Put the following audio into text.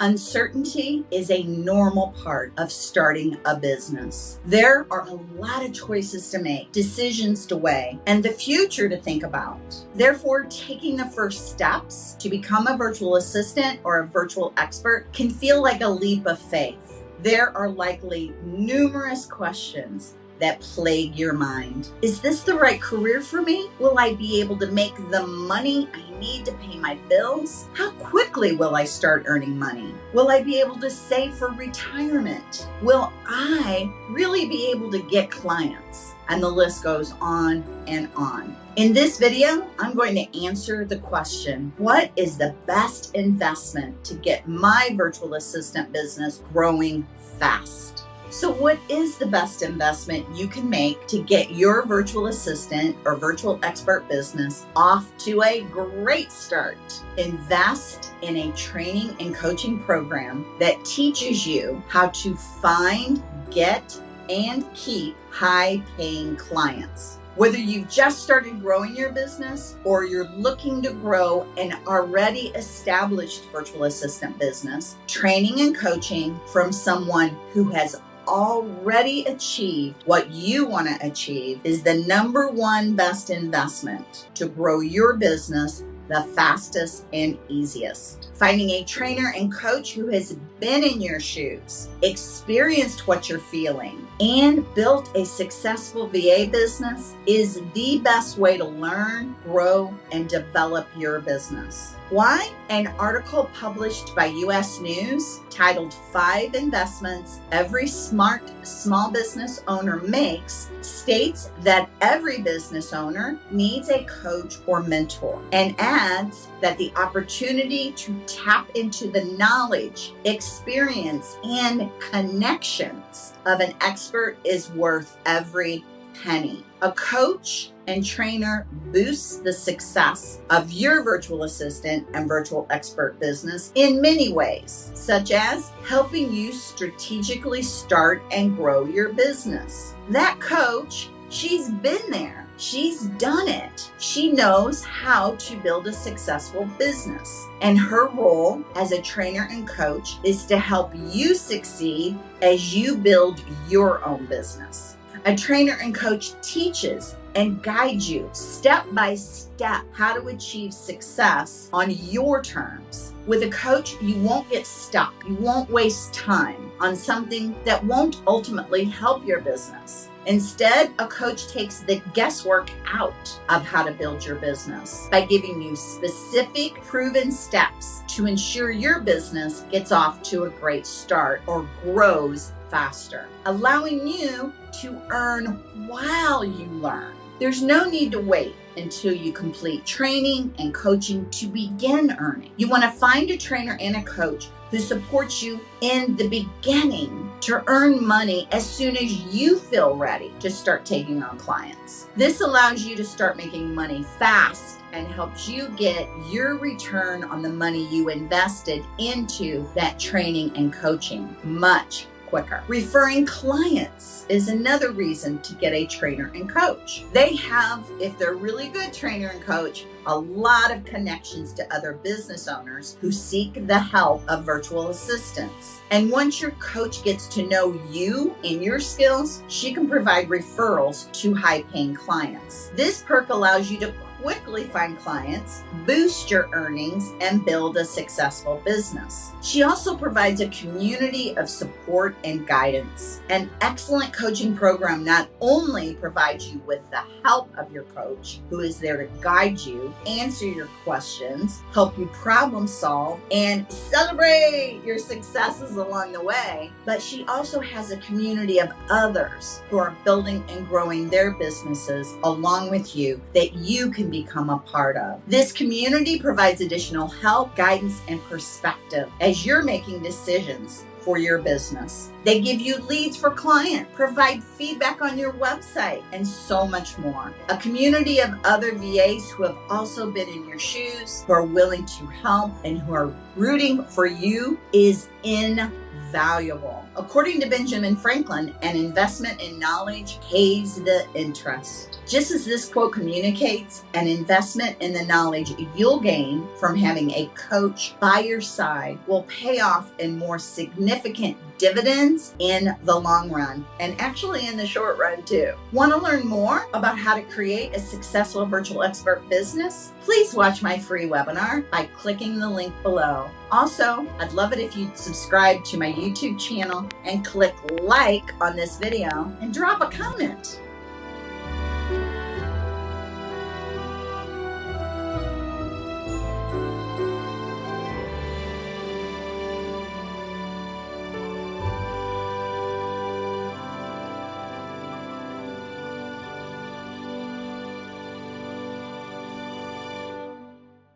Uncertainty is a normal part of starting a business. There are a lot of choices to make, decisions to weigh, and the future to think about. Therefore, taking the first steps to become a virtual assistant or a virtual expert can feel like a leap of faith. There are likely numerous questions that plague your mind. Is this the right career for me? Will I be able to make the money I need to pay my bills? How quickly will I start earning money? Will I be able to save for retirement? Will I really be able to get clients? And the list goes on and on. In this video, I'm going to answer the question, what is the best investment to get my virtual assistant business growing fast? So what is the best investment you can make to get your virtual assistant or virtual expert business off to a great start? Invest in a training and coaching program that teaches you how to find, get, and keep high paying clients. Whether you've just started growing your business or you're looking to grow an already established virtual assistant business, training and coaching from someone who has already achieved what you want to achieve is the number one best investment to grow your business the fastest and easiest. Finding a trainer and coach who has been in your shoes, experienced what you're feeling, and built a successful VA business is the best way to learn, grow, and develop your business. Why? An article published by US News titled Five Investments Every Smart Small Business Owner Makes states that every business owner needs a coach or mentor and adds that the opportunity to tap into the knowledge, experience, and connections of an expert is worth every penny. A coach and trainer boosts the success of your virtual assistant and virtual expert business in many ways, such as helping you strategically start and grow your business. That coach, she's been there. She's done it. She knows how to build a successful business. And her role as a trainer and coach is to help you succeed as you build your own business. A trainer and coach teaches and guide you step by step how to achieve success on your terms. With a coach, you won't get stuck. You won't waste time on something that won't ultimately help your business. Instead, a coach takes the guesswork out of how to build your business by giving you specific proven steps to ensure your business gets off to a great start or grows faster, allowing you to earn while you learn. There's no need to wait until you complete training and coaching to begin earning. You want to find a trainer and a coach who supports you in the beginning to earn money as soon as you feel ready to start taking on clients. This allows you to start making money fast and helps you get your return on the money you invested into that training and coaching much quicker. Referring clients is another reason to get a trainer and coach. They have, if they're really good trainer and coach, a lot of connections to other business owners who seek the help of virtual assistants. And once your coach gets to know you and your skills, she can provide referrals to high paying clients. This perk allows you to quickly find clients, boost your earnings, and build a successful business. She also provides a community of support and guidance. An excellent coaching program not only provides you with the help of your coach, who is there to guide you, answer your questions, help you problem solve, and celebrate your successes along the way, but she also has a community of others who are building and growing their businesses along with you that you can be become a part of. This community provides additional help, guidance, and perspective as you're making decisions for your business. They give you leads for client, provide feedback on your website, and so much more. A community of other VAs who have also been in your shoes, who are willing to help, and who are rooting for you is in valuable. According to Benjamin Franklin, an investment in knowledge pays the interest. Just as this quote communicates, an investment in the knowledge you'll gain from having a coach by your side will pay off in more significant dividends in the long run and actually in the short run too. Want to learn more about how to create a successful virtual expert business? Please watch my free webinar by clicking the link below. Also, I'd love it if you'd subscribe to my YouTube channel and click like on this video and drop a comment.